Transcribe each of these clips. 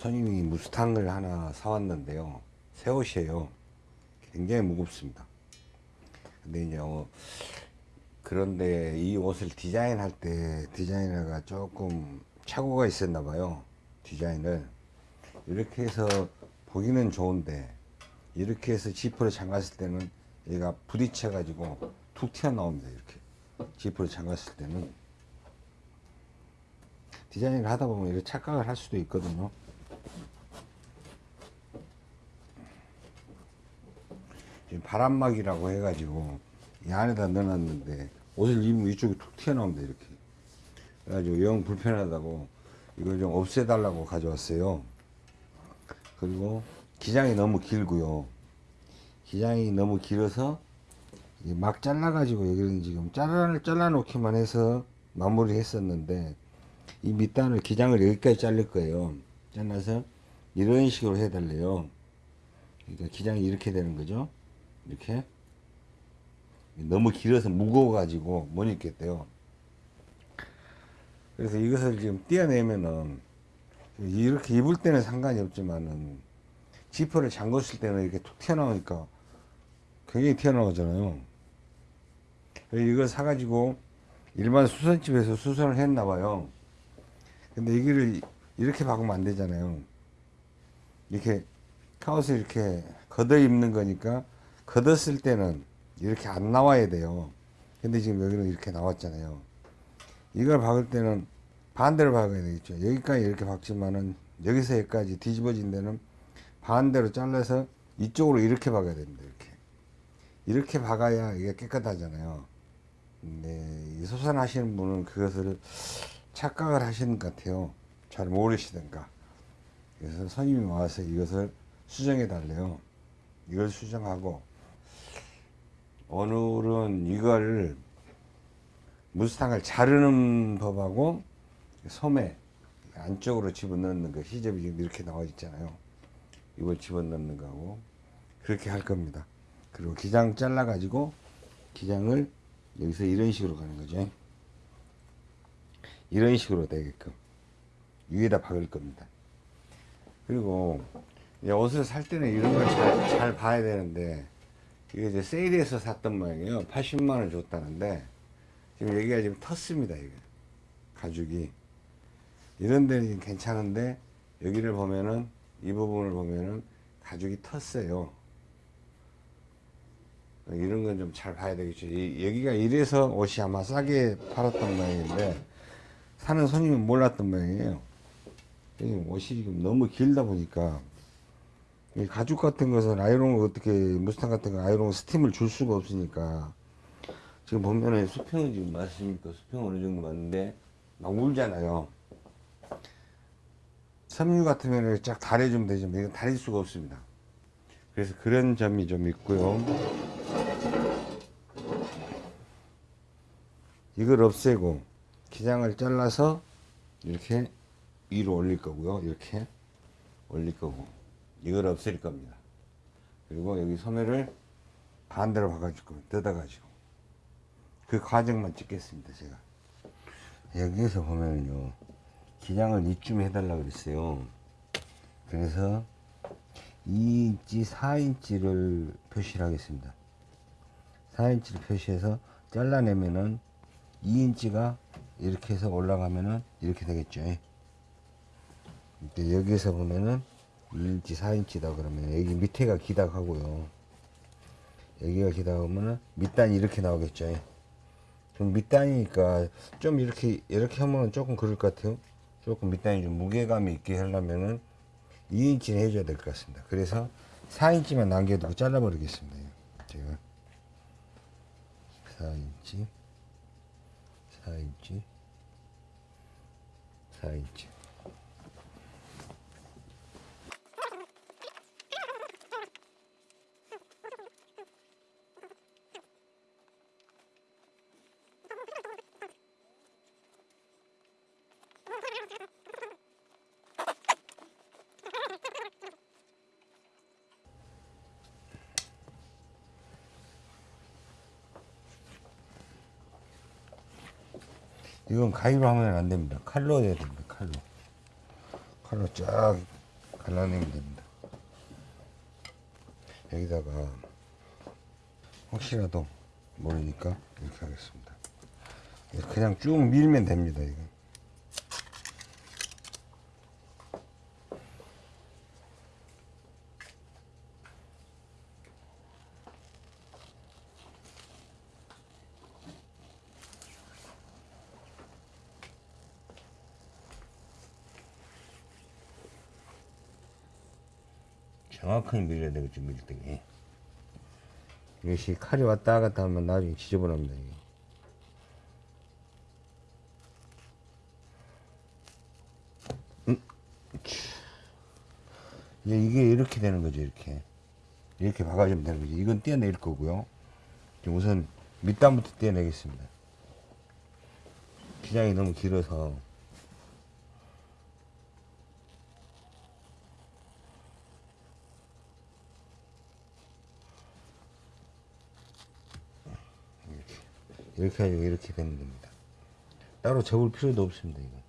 손님이 무스탕을 하나 사왔는데요. 새 옷이에요. 굉장히 무겁습니다. 근데 이제 어, 그런데 이 옷을 디자인할 때 디자이너가 조금 착오가 있었나 봐요. 디자인을 이렇게 해서 보기는 좋은데 이렇게 해서 지퍼를 잠갔을 때는 얘가 부딪혀 가지고 툭 튀어나옵니다. 이렇게 지퍼를 잠갔을 때는 디자인을 하다 보면 이렇게 착각을 할 수도 있거든요. 지금 바람막이라고 해가지고 이 안에다 넣어놨는데 옷을 입으면 이쪽이 툭 튀어나옵니다 이렇게. 그래가지고 영 불편하다고 이걸 좀 없애달라고 가져왔어요. 그리고 기장이 너무 길고요. 기장이 너무 길어서 막 잘라가지고 여기는 지금 잘라, 잘라놓기만 해서 마무리 했었는데 이 밑단을 기장을 여기까지 자를 거예요. 잘라서 이런 식으로 해달래요. 그러니까 기장이 이렇게 되는 거죠 이렇게. 너무 길어서 무거워 가지고 못 입겠대요. 그래서 이것을 지금 떼어내면은 이렇게 입을 때는 상관이 없지만은 지퍼를 잠궜을 때는 이렇게 툭 튀어나오니까 굉장히 튀어나오잖아요. 이걸 사가지고 일반 수선집에서 수선을 했나 봐요. 근데 이거를 이렇게 박으면 안 되잖아요. 이렇게 카옷을 이렇게 걷어 입는 거니까 걷었을 때는 이렇게 안 나와야 돼요. 근데 지금 여기는 이렇게 나왔잖아요. 이걸 박을 때는 반대로 박아야 되겠죠. 여기까지 이렇게 박지만은 여기서 여기까지 뒤집어진 데는 반대로 잘라서 이쪽으로 이렇게 박아야 됩니다. 이렇게. 이렇게 박아야 이게 깨끗하잖아요. 근데 이 소산 하시는 분은 그것을 착각을 하시는 것 같아요. 잘 모르시던가. 그래서 선임이 와서 이것을 수정해 달래요. 이걸 수정하고 오늘은 이걸 무스탕을 자르는 법하고 소매 안쪽으로 집어넣는 거 시접이 지금 이렇게 나와 있잖아요. 이걸 집어넣는 거하고 그렇게 할 겁니다. 그리고 기장 잘라 가지고 기장을 여기서 이런 식으로 가는 거죠. 이런 식으로 되게끔 위에다 박을 겁니다. 그리고 옷을 살 때는 이런 걸 잘 잘 봐야 되는데 이게 이제 세일해서 샀던 모양이에요. 80만원 줬다는데, 지금 여기가 지금 텄습니다, 이게. 가죽이. 이런 데는 괜찮은데, 여기를 보면은, 이 부분을 보면은, 가죽이 텄어요. 이런 건 좀 잘 봐야 되겠죠. 이, 여기가 이래서 옷이 아마 싸게 팔았던 모양인데, 사는 손님은 몰랐던 모양이에요. 옷이 지금 너무 길다 보니까, 이 가죽 같은 것은 아이롱 어떻게 무스탕 같은 거 아이롱 스팀을 줄 수가 없으니까 지금 보면은 수평은 지금 맞습니까? 수평 어느 정도 맞는데 막 울잖아요. 섬유 같으면 쫙 달해주면 되지만 이건 달릴 수가 없습니다. 그래서 그런 점이 좀 있고요. 이걸 없애고 기장을 잘라서 이렇게 위로 올릴 거고요. 이렇게 올릴 거고. 이걸 없앨 겁니다. 그리고 여기 소매를 반대로 박아줄 겁니다. 뜯어가지고. 그 과정만 찍겠습니다, 제가. 여기에서 보면요. 기장을 이쯤 해달라고 그랬어요. 그래서 2인치, 4인치를 표시를 하겠습니다. 4인치를 표시해서 잘라내면은 2인치가 이렇게 해서 올라가면은 이렇게 되겠죠. 여기서 보면은 2인치 4인치다 그러면 여기 밑에가 기닥하고요. 여기가 기닥하면은 밑단이 이렇게 나오겠죠. 좀 밑단이니까 좀 이렇게 이렇게 하면 조금 그럴 것 같아요. 조금 밑단이 좀 무게감이 있게 하려면은 2인치는 해줘야 될 것 같습니다. 그래서 4인치만 남겨두고 잘라 버리겠습니다. 제가. 4인치. 4인치. 4인치 이건 가위로 하면 안 됩니다. 칼로 해야 됩니다. 칼로. 칼로 쫙 발라내면 됩니다. 여기다가 혹시라도 모르니까 이렇게 하겠습니다. 그냥 쭉 밀면 됩니다. 이거. 정확하게 밀어야 되겠죠, 밀 때. 이것이 칼이 왔다 갔다 하면 나중에 지저분합니다, 이게. 음, 치. 이제 이게 이렇게 되는 거죠, 이렇게. 이렇게 박아주면 되는 거죠. 이건 떼어낼 거고요. 우선 밑단부터 떼어내겠습니다. 기장이 너무 길어서. 이렇게 가지고 이렇게 되는 겁니다. 따로 접을 필요도 없습니다. 이거.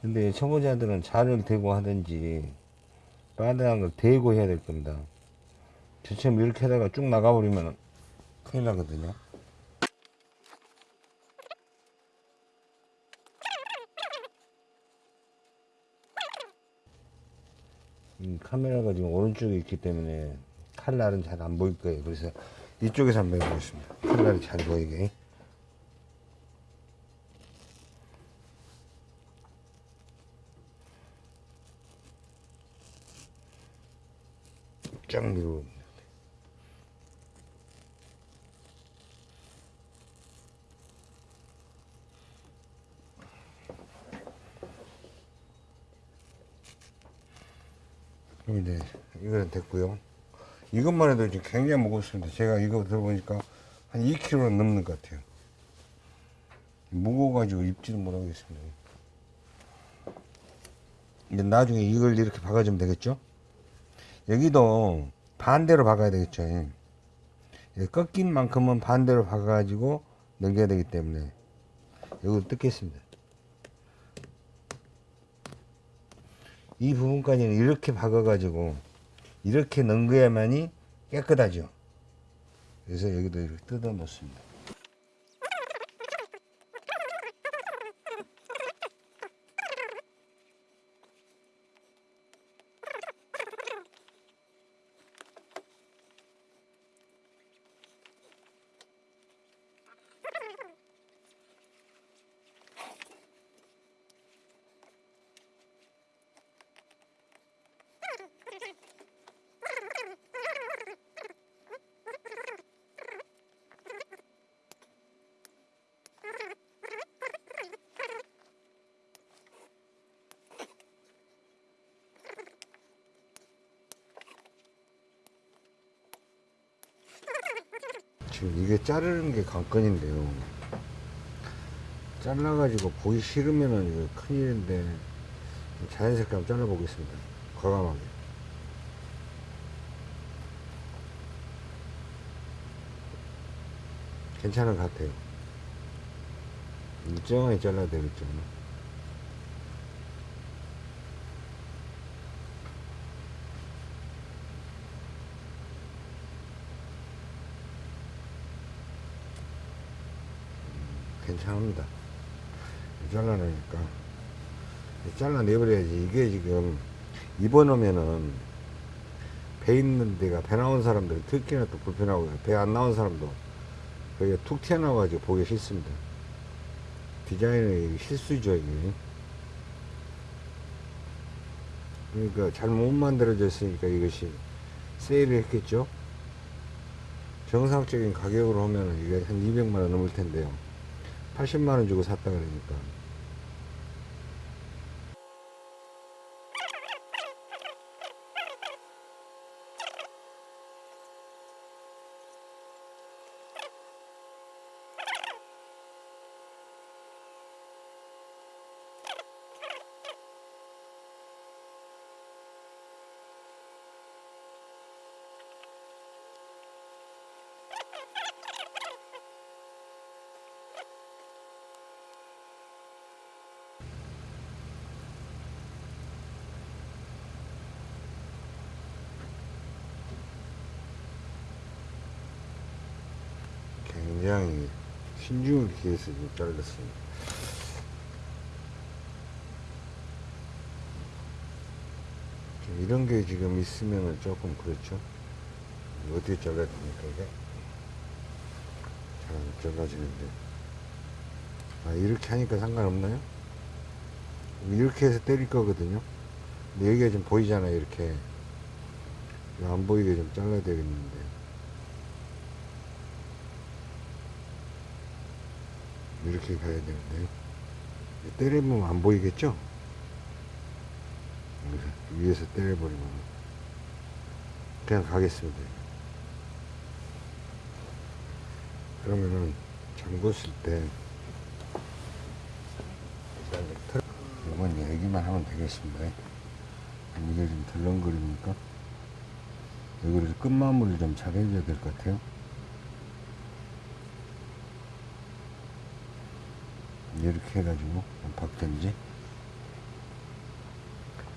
근데 초보자들은 자를 대고 하든지 바닥한 걸 대고 해야 될 겁니다. 저처럼 이렇게 하다가 쭉 나가버리면 큰일 나거든요. 카메라가 지금 오른쪽에 있기 때문에 칼날은 잘 안 보일 거예요. 그래서 이쪽에서 한번 해보겠습니다. 칼날이 잘 보이게. 쫙 밀고. 그럼 이제 이거는 됐고요. 이것만 해도 지금 굉장히 무겁습니다. 제가 이거 들어보니까 한 2kg 넘는 것 같아요. 무거워가지고 입지도 못하겠습니다. 이제 나중에 이걸 이렇게 박아주면 되겠죠? 여기도 반대로 박아야 되겠죠. 예, 꺾인 만큼은 반대로 박아가지고 넘겨야 되기 때문에 이걸 뜯겠습니다. 이 부분까지는 이렇게 박아가지고 이렇게 넘겨야만이 깨끗하죠. 그래서 여기도 이렇게 뜯어 놓습니다. 지금 이게 자르는 게 관건인데요. 잘라가지고 보기 싫으면은 이거 큰일인데 자연스럽게 한번 잘라보겠습니다. 과감하게. 괜찮은 것 같아요. 일정하게 잘라야 되겠죠. 괜찮습니다. 잘라내니까. 잘라내버려야지. 이게 지금 입어놓으면은 배 있는 데가 배 나온 사람들 특히나 또 불편하고 배 안 나온 사람도 거기가 툭 튀어나와가지고 보기 싫습니다. 디자인의 실수죠, 이게. 그러니까 잘못 만들어졌으니까 이것이 세일을 했겠죠. 정상적인 가격으로 하면 이게 한 200만원 넘을 텐데요. 80만원 주고 샀다 그러니까. 신중을 기해서 좀 잘랐습니다. 좀 이런 게 지금 있으면은 조금 그렇죠. 어디에 잘라야 됩니까, 이게? 잘안 잘라지는데. 아, 이렇게 하니까 상관없나요? 이렇게 해서 때릴 거거든요. 근데 여기가 좀 보이잖아요, 이렇게. 안 보이게 좀 잘라야 되겠는데. 이렇게 가야 되는데. 때려보면 안 보이겠죠? 위에서 때려버리면. 그냥 가겠습니다. 그러면은 잠궜을 때 이건 얘기만 하면 되겠습니다. 이게 좀 덜렁거리니까 여기를 끝마무리를 좀잘 해줘야 될 것 같아요. 이렇게 해가지고 박든지?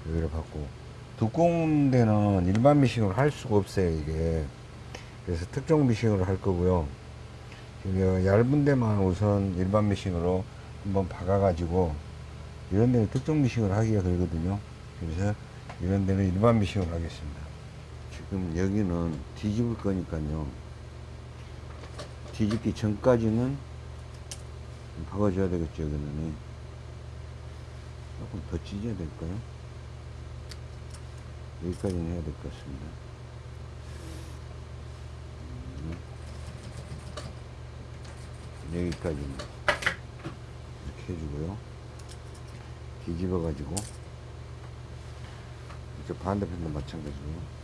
여기를 받고. 두꺼운 데는 일반 미싱으로 할 수가 없어요 이게. 그래서 특정 미싱으로 할 거고요. 지금 여- 얇은 데만 우선 일반 미싱으로 한번 박아 가지고 이런 데는 특정 미싱을 하기가 그러거든요. 그래서 이런 데는 일반 미싱으로 하겠습니다. 지금 여기는 뒤집을 거니까요. 뒤집기 전까지는 박아줘야 되겠죠 여기는. 조금 더 찢어야 될까요? 여기까지는 해야 될 것 같습니다. 음. 여기까지는 이렇게 해주고요. 뒤집어 가지고. 이제 반대편도 마찬가지고요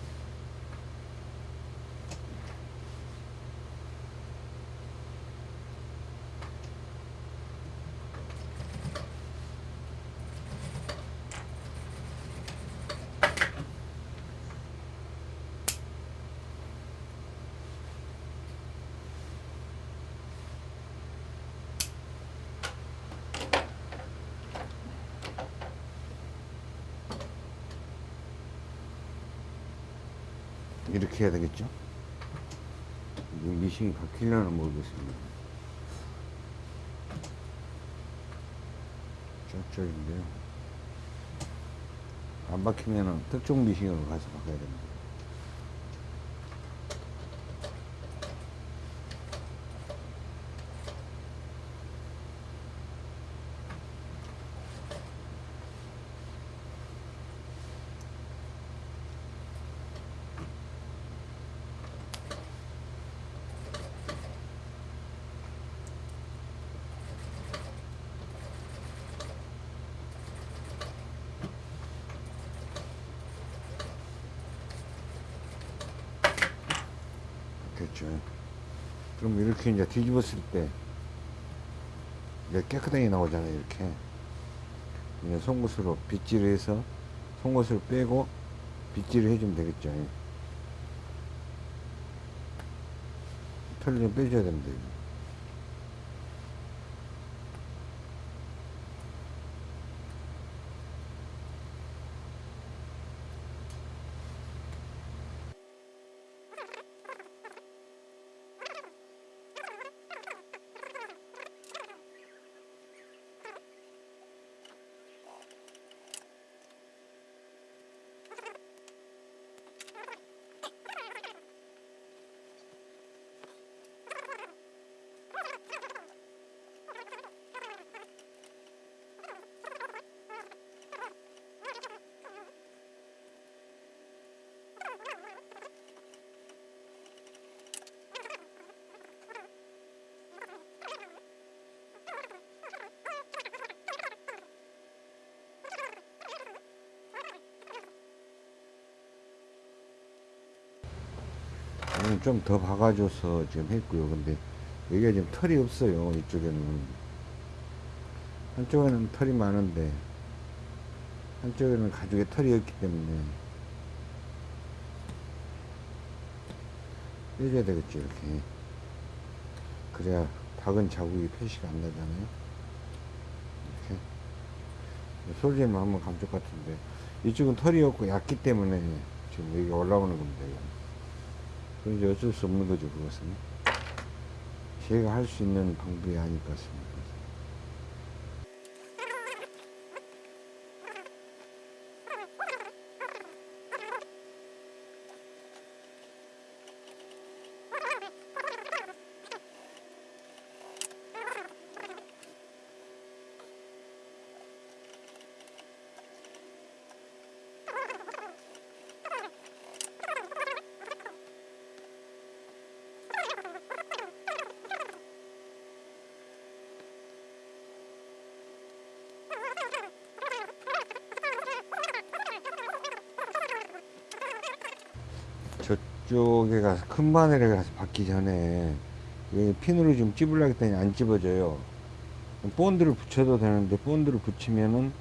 이렇게 해야 되겠죠? 이 미싱이 박히려나 모르겠습니다. 쫙쫙인데요. 안 박히면은 특정 미싱으로 가서 바꿔야 됩니다 됐죠. 그럼 이렇게 이제 뒤집었을 때 이제 깨끗하게 나오잖아요 이렇게. 이제 송곳으로 빗질을 해서 송곳을 빼고 빗질을 해주면 되겠죠. 털을 좀 빼줘야 됩니다 이거. 좀더 박아줘서 지금 했고요. 근데 여기가 지금 털이 없어요. 이쪽에는. 한쪽에는 털이 많은데, 한쪽에는 가죽에 털이 없기 때문에, 빼줘야 되겠죠, 이렇게. 그래야 박은 자국이 표시가 안 나잖아요. 이렇게. 솔직히 한번 감쪽 같은데, 이쪽은 털이 없고 얇기 때문에 지금 여기가 올라오는 겁니다. 이제 어쩔 수 없는 거죠, 그것은. 제가 할 수 있는 방법이 아닐 것 같습니다. 저 쪽에 가서 큰 바늘에 가서 받기 전에 핀으로 좀 찝으려고 했더니 안 찝어져요. 본드를 붙여도 되는데 본드를 붙이면은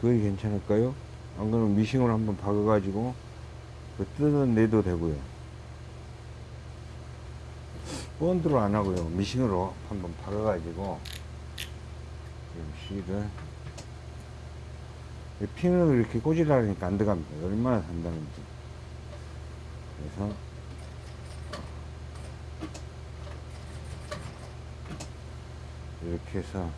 그게 괜찮을까요? 안 그러면 미싱으로 한번 박아 가지고 그 뜯어내도 되고요. 본드로 안 하고요. 미싱으로 한번 박아 가지고 지금 실을 이 핀을 이렇게 꽂으려니까 안 들어갑니다. 얼마나 단단한지. 그래서 이렇게 해서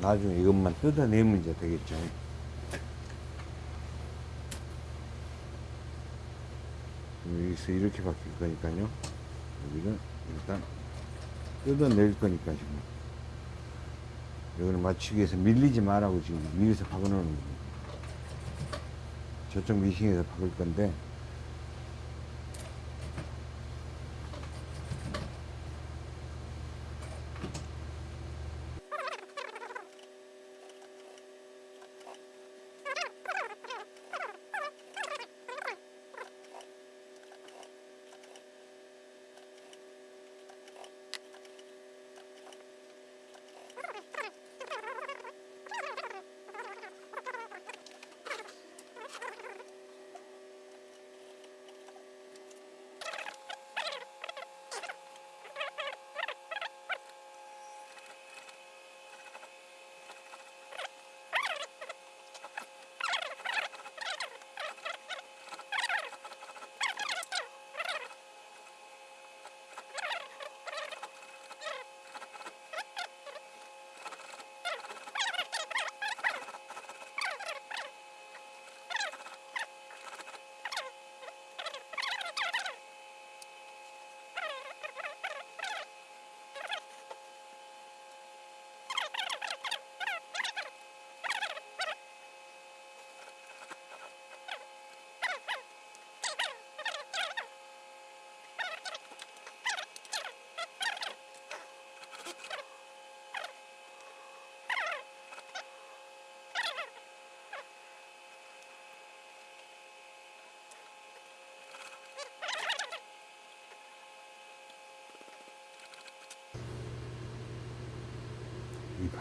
나중에 이것만 뜯어내면 이제 되겠죠. 여기서 이렇게 바뀔 거니까요. 여기를 일단 뜯어낼 거니까 지금. 여기를 맞추기 위해서 밀리지 말라고 지금 위에서 박아놓는 겁니다. 저쪽 미싱에서 박을 건데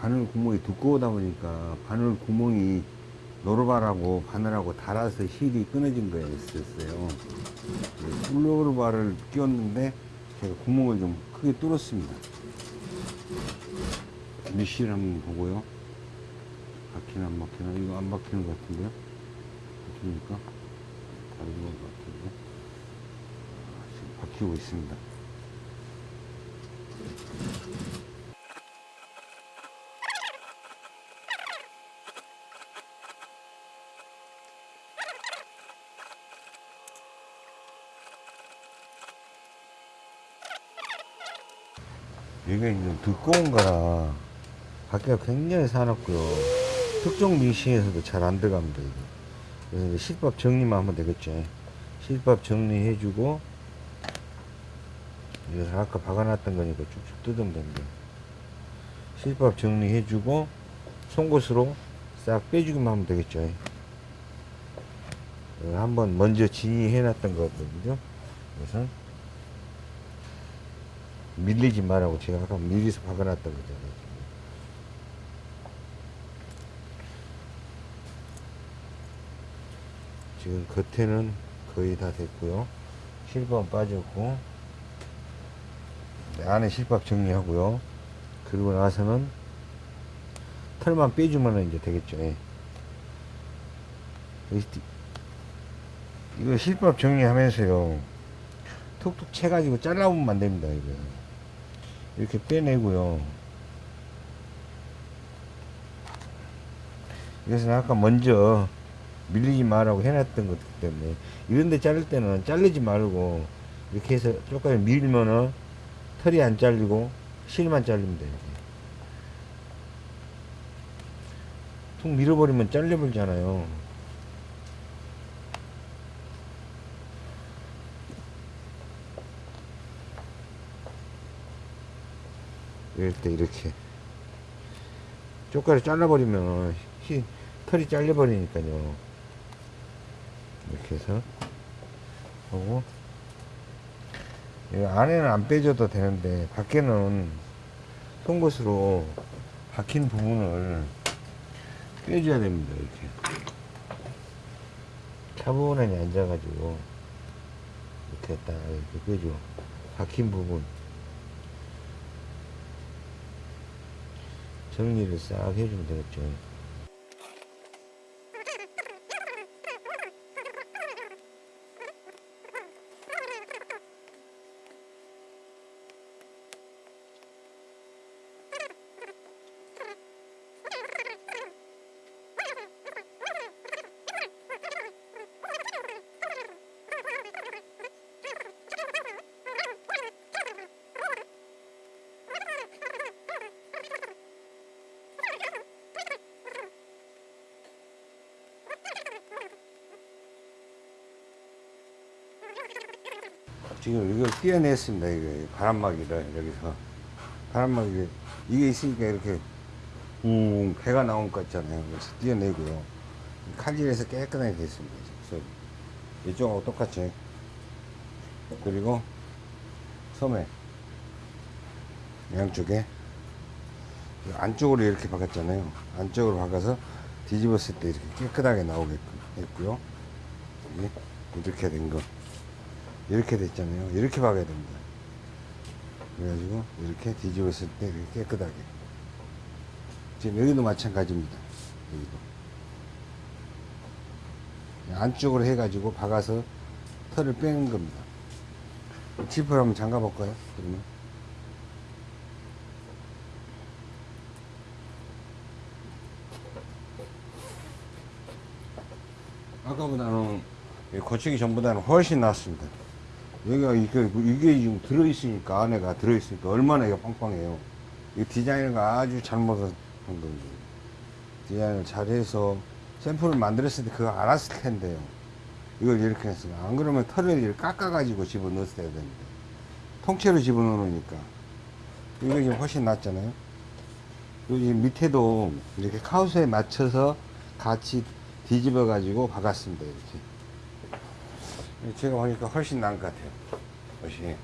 바늘 구멍이 두꺼우다 보니까 바늘 구멍이 노르바라고 바늘하고 닳아서 실이 끊어진 거였어요. 플로르바를 끼웠는데 제가 구멍을 좀 크게 뚫었습니다. 미실 한번 보고요. 박히나 안 박히나 이거 안 박히는 것 같은데요? 박힙니까? 다른 것 같은데 아, 지금 박히고 있습니다. 이게 좀 두꺼운 거라 바퀴가 굉장히 사납고요. 특종 미싱에서도 잘 안 들어갑니다. 이게. 그래서 이제 실밥 정리만 하면 되겠죠. 실밥 정리해주고 이거 아까 박아놨던 거니까 쭉쭉 뜯으면 됩니다. 실밥 정리해주고 송곳으로 싹 빼주기만 하면 되겠죠. 이거 한번 먼저 진이해 놨던 거거든요. 그래서 밀리지 말라고 제가 아까 미리서 박아놨던 거잖아요. 지금 겉에는 거의 다 됐고요. 실밥 빠졌고 네, 안에 실밥 정리하고요. 그리고 나서는 털만 빼주면 이제 되겠죠. 예. 이거 실밥 정리하면서요. 툭툭 채가지고 잘라보면 안 됩니다 이거 이렇게 빼내고요. 이것은 아까 먼저 밀리지 말라고 해놨던 것이기 때문에 이런데 자를 때는 자르지 말고 이렇게 해서 조금 밀면은 털이 안 잘리고 실만 잘리면 돼요 툭 밀어버리면 잘려버리잖아요 이럴 때 이렇게 쪽가루 잘라버리면 히, 털이 잘려버리니까요. 이렇게 해서 하고 이 안에는 안 빼줘도 되는데 밖에는 송곳으로 박힌 부분을 빼줘야 됩니다 이렇게. 차분하게 앉아가지고 이렇게 딱 이렇게 빼줘. 박힌 부분 정리를 싹 해주면 되겠죠. 지금 이걸 띄어냈습니다. 이게 바람막이를 여기서 바람막이 이게 있으니까 이렇게 웅 배가 나온 것 같잖아요. 그래서 띄어내고요. 칼질해서 깨끗하게 됐습니다. 그래서 이쪽하고 똑같이 그리고 소매 양쪽에 안쪽으로 이렇게 박았잖아요. 안쪽으로 박아서 뒤집었을 때 이렇게 깨끗하게 나오게끔 했고요. 이렇게 된 거. 이렇게 됐잖아요. 이렇게 박아야 됩니다. 그래가지고 이렇게 뒤집었을 때 이렇게 깨끗하게. 지금 여기도 마찬가지입니다. 여기도. 안쪽으로 해가지고 박아서 털을 빼는 겁니다. 지퍼를 한번 잠가 볼까요? 그러면. 아까보다는 고치기 전보다는 훨씬 낫습니다. 여기가 이게, 이게 지금 들어있으니까 안에가 들어있으니까 얼마나 이거 빵빵해요. 이 디자인을 아주 잘못한 거죠. 디자인을 잘해서 샘플을 만들었을 때 그거 알았을 텐데요. 이걸 이렇게 했어요. 안 그러면 털을 이렇게 깎아가지고 집어넣었어야 되는데. 통째로 집어넣으니까. 이거 지금 훨씬 낫잖아요. 여기 밑에도 이렇게 카우스에 맞춰서 같이 뒤집어 가지고 박았습니다. 이렇게. 제가 보니까 훨씬 나은 것 같아요. 훨씬.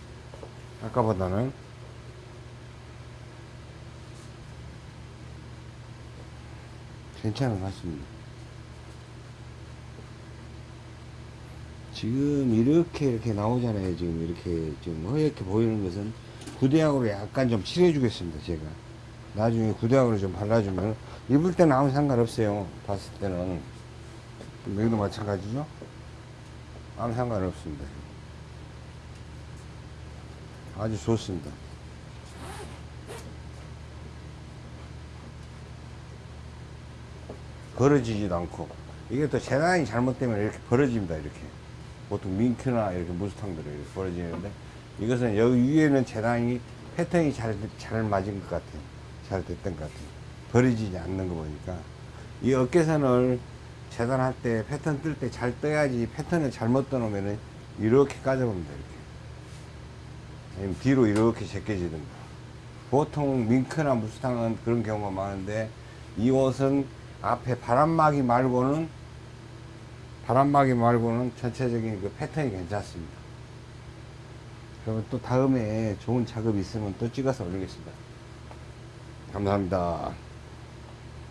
아까보다는. 괜찮은 것 같습니다. 지금 이렇게 이렇게 나오잖아요. 지금 이렇게 좀 허옇게 보이는 것은 구대약으로 약간 좀 칠해주겠습니다. 제가. 나중에 구대약으로 좀 발라주면 입을 때는 아무 상관없어요. 봤을 때는. 여기도 마찬가지죠. 아무 상관 없습니다. 아주 좋습니다. 벌어지지도 않고 이게 또 재단이 잘못되면 이렇게 벌어집니다. 이렇게 보통 민큐나 이렇게 무스탕들이 이렇게 벌어지는데 이것은 여기 위에는 재단이 패턴이 잘, 잘 맞은 것 같아요. 잘 됐던 것 같아요. 벌어지지 않는 거 보니까 이 어깨선을 재단할 때 패턴 뜰 때 잘 떠야지 패턴을 잘못 떠놓으면 이렇게 까져봅니다 이렇게. 아니면 뒤로 이렇게 제껴지든가. 보통 밍크나 무스탕은 그런 경우가 많은데 이 옷은 앞에 바람막이 말고는 바람막이 말고는 전체적인 그 패턴이 괜찮습니다. 그러면 또 다음에 좋은 작업이 있으면 또 찍어서 올리겠습니다. 감사합니다